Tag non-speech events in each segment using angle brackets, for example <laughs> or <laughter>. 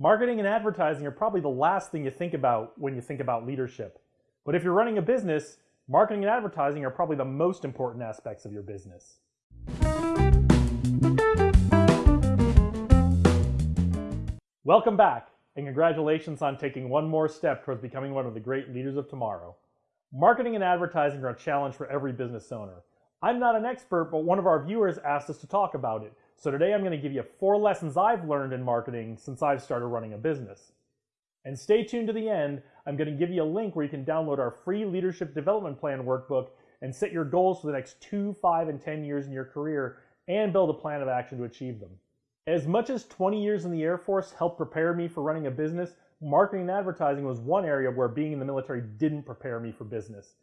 Marketing and advertising are probably the last thing you think about when you think about leadership. But if you're running a business, marketing and advertising are probably the most important aspects of your business. Welcome back, and congratulations on taking one more step towards becoming one of the great leaders of tomorrow. Marketing and advertising are a challenge for every business owner. I'm not an expert, but one of our viewers asked us to talk about it. So today I'm going to give you four lessons I've learned in marketing since I've started running a business. And stay tuned to the end. I'm going to give you a link where you can download our free leadership development plan workbook and set your goals for the next two, five, and 10 years in your career and build a plan of action to achieve them. As much as 20 years in the Air Force helped prepare me for running a business, marketing and advertising was one area where being in the military didn't prepare me for business.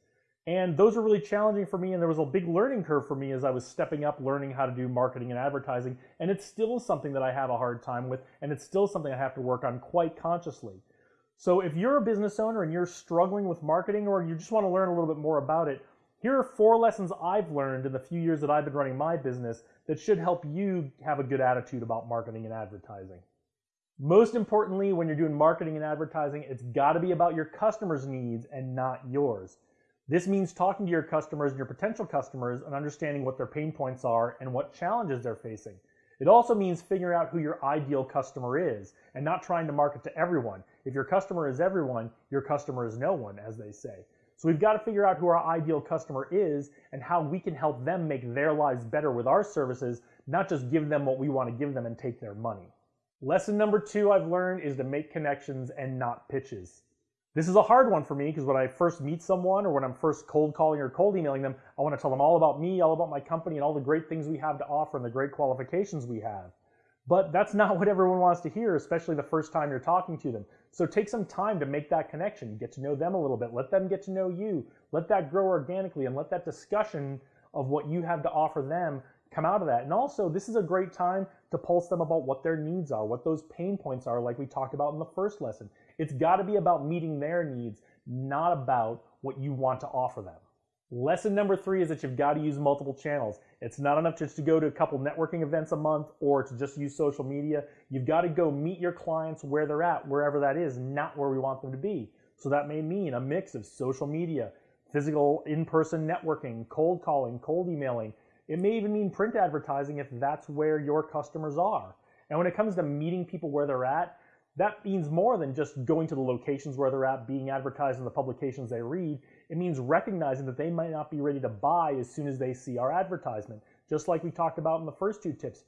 And those were really challenging for me, and there was a big learning curve for me as I was stepping up learning how to do marketing and advertising. And it's still something that I have a hard time with, and it's still something I have to work on quite consciously. So if you're a business owner and you're struggling with marketing or you just want to learn a little bit more about it, here are four lessons I've learned in the few years that I've been running my business that should help you have a good attitude about marketing and advertising. Most importantly, when you're doing marketing and advertising, it's got to be about your customers' needs and not yours. This means talking to your customers and your potential customers and understanding what their pain points are and what challenges they're facing. It also means figuring out who your ideal customer is and not trying to market to everyone. If your customer is everyone, your customer is no one, as they say. So we've got to figure out who our ideal customer is and how we can help them make their lives better with our services, not just give them what we want to give them and take their money. Lesson number two I've learned is to make connections and not pitches. This is a hard one for me because when I first meet someone or when I'm first cold calling or cold emailing them, I want to tell them all about me, all about my company, and all the great things we have to offer and the great qualifications we have. But that's not what everyone wants to hear, especially the first time you're talking to them. So take some time to make that connection, get to know them a little bit, let them get to know you, let that grow organically, and let that discussion of what you have to offer them come out of that. And also, this is a great time to pulse them about what their needs are, what those pain points are, like we talked about in the first lesson. It's got to be about meeting their needs, not about what you want to offer them. Lesson number three is that you've got to use multiple channels. It's not enough just to go to a couple networking events a month or to just use social media. You've got to go meet your clients where they're at, wherever that is, not where we want them to be. So that may mean a mix of social media, physical in-person networking, cold calling, cold emailing. It may even mean print advertising if that's where your customers are. And when it comes to meeting people where they're at, that means more than just going to the locations where they're at, being advertised in the publications they read. It means recognizing that they might not be ready to buy as soon as they see our advertisement. Just like we talked about in the first two tips.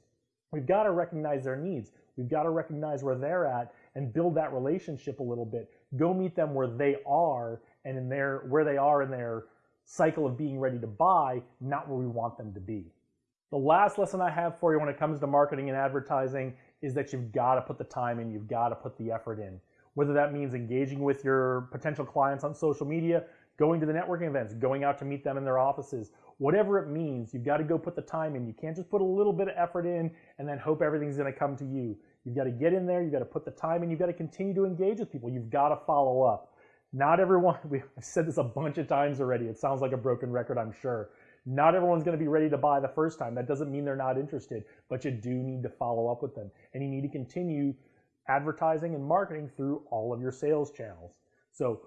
We've got to recognize their needs. We've got to recognize where they're at and build that relationship a little bit. Go meet them where they are and in their where they are in their cycle of being ready to buy, not where we want them to be. The last lesson I have for you when it comes to marketing and advertising is that you've got to put the time in, you've got to put the effort in. Whether that means engaging with your potential clients on social media, going to the networking events, going out to meet them in their offices, whatever it means, you've got to go put the time in. You can't just put a little bit of effort in and then hope everything's going to come to you. You've got to get in there, you've got to put the time in, you've got to continue to engage with people. You've got to follow up. Not everyone, <laughs> we've said this a bunch of times already. It sounds like a broken record, I'm sure. Not everyone's going to be ready to buy the first time. That doesn't mean they're not interested, but you do need to follow up with them. And you need to continue advertising and marketing through all of your sales channels. So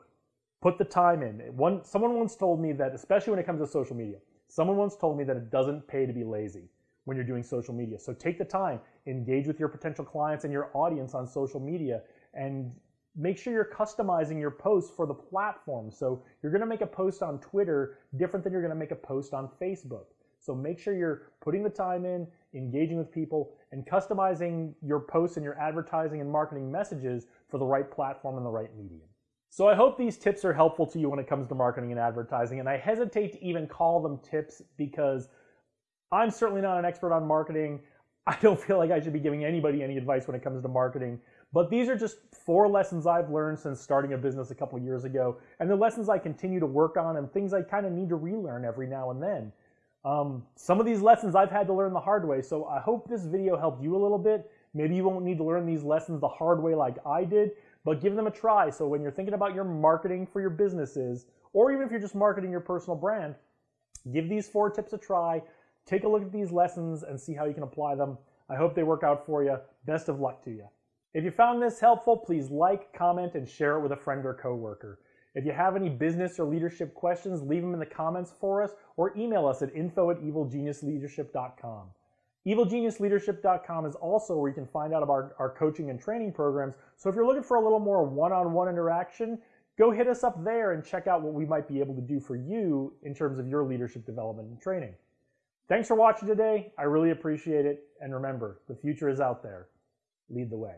put the time in. One, someone once told me that, especially when it comes to social media, someone once told me that it doesn't pay to be lazy when you're doing social media. So take the time, engage with your potential clients and your audience on social media, and make sure you're customizing your posts for the platform. So you're going to make a post on Twitter different than you're going to make a post on Facebook. So make sure you're putting the time in, engaging with people, and customizing your posts and your advertising and marketing messages for the right platform and the right medium. So I hope these tips are helpful to you when it comes to marketing and advertising, and I hesitate to even call them tips because I'm certainly not an expert on marketing. I don't feel like I should be giving anybody any advice when it comes to marketing. But these are just four lessons I've learned since starting a business a couple years ago, and the lessons I continue to work on and things I kind of need to relearn every now and then. Um, some of these lessons I've had to learn the hard way, so I hope this video helped you a little bit. Maybe you won't need to learn these lessons the hard way like I did, but give them a try. So when you're thinking about your marketing for your businesses, or even if you're just marketing your personal brand, give these four tips a try. Take a look at these lessons and see how you can apply them. I hope they work out for you. Best of luck to you. If you found this helpful, please like, comment, and share it with a friend or coworker. If you have any business or leadership questions, leave them in the comments for us or email us at info at evilgeniusleadership.com. EvilGeniusLeadership.com is also where you can find out about our, our coaching and training programs. So if you're looking for a little more one-on-one interaction, go hit us up there and check out what we might be able to do for you in terms of your leadership development and training. Thanks for watching today. I really appreciate it. And remember, the future is out there. Lead the way.